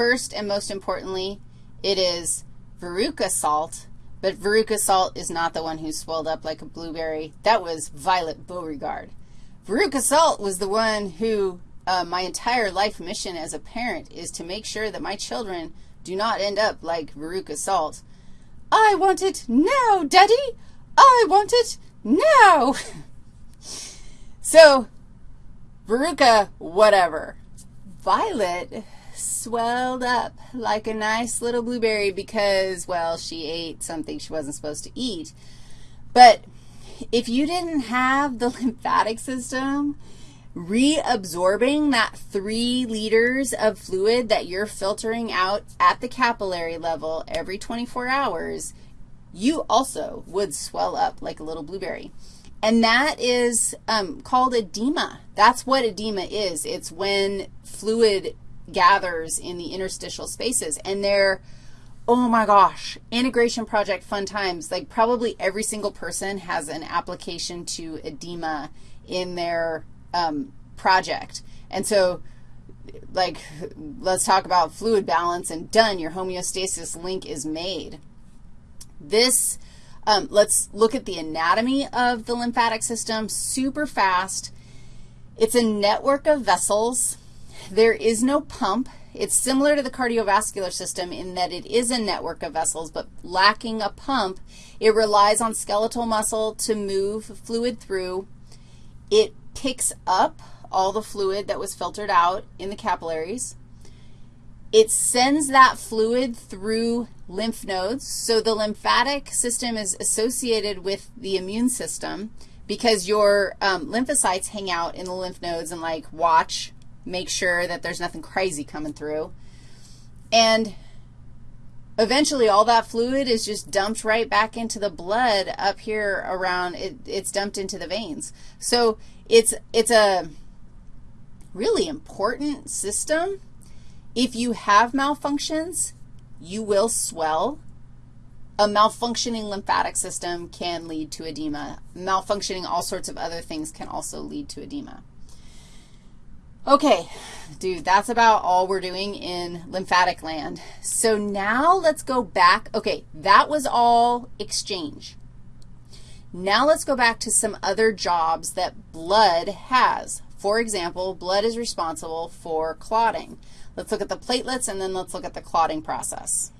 First and most importantly, it is Veruca Salt, but Veruca Salt is not the one who swelled up like a blueberry. That was Violet Beauregarde. Veruca Salt was the one who uh, my entire life mission as a parent is to make sure that my children do not end up like Veruca Salt. I want it now, Daddy. I want it now. so, Veruca, whatever. Violet swelled up like a nice little blueberry because, well, she ate something she wasn't supposed to eat. But if you didn't have the lymphatic system reabsorbing that 3 liters of fluid that you're filtering out at the capillary level every 24 hours, you also would swell up like a little blueberry. And that is um, called edema. That's what edema is. It's when fluid gathers in the interstitial spaces. And they're, oh my gosh, integration project fun times. Like probably every single person has an application to edema in their um, project. And so, like, let's talk about fluid balance, and done, your homeostasis link is made. This, um, let's look at the anatomy of the lymphatic system super fast. It's a network of vessels. There is no pump. It's similar to the cardiovascular system in that it is a network of vessels, but lacking a pump, it relies on skeletal muscle to move fluid through. It picks up all the fluid that was filtered out in the capillaries. It sends that fluid through lymph nodes. So the lymphatic system is associated with the immune system because your um, lymphocytes hang out in the lymph nodes and, like, watch, make sure that there's nothing crazy coming through. And eventually all that fluid is just dumped right back into the blood up here around, it, it's dumped into the veins. So it's, it's a really important system. If you have malfunctions, you will swell. A malfunctioning lymphatic system can lead to edema. Malfunctioning all sorts of other things can also lead to edema. Okay, dude, that's about all we're doing in lymphatic land. So now let's go back. Okay, that was all exchange. Now let's go back to some other jobs that blood has. For example, blood is responsible for clotting. Let's look at the platelets, and then let's look at the clotting process.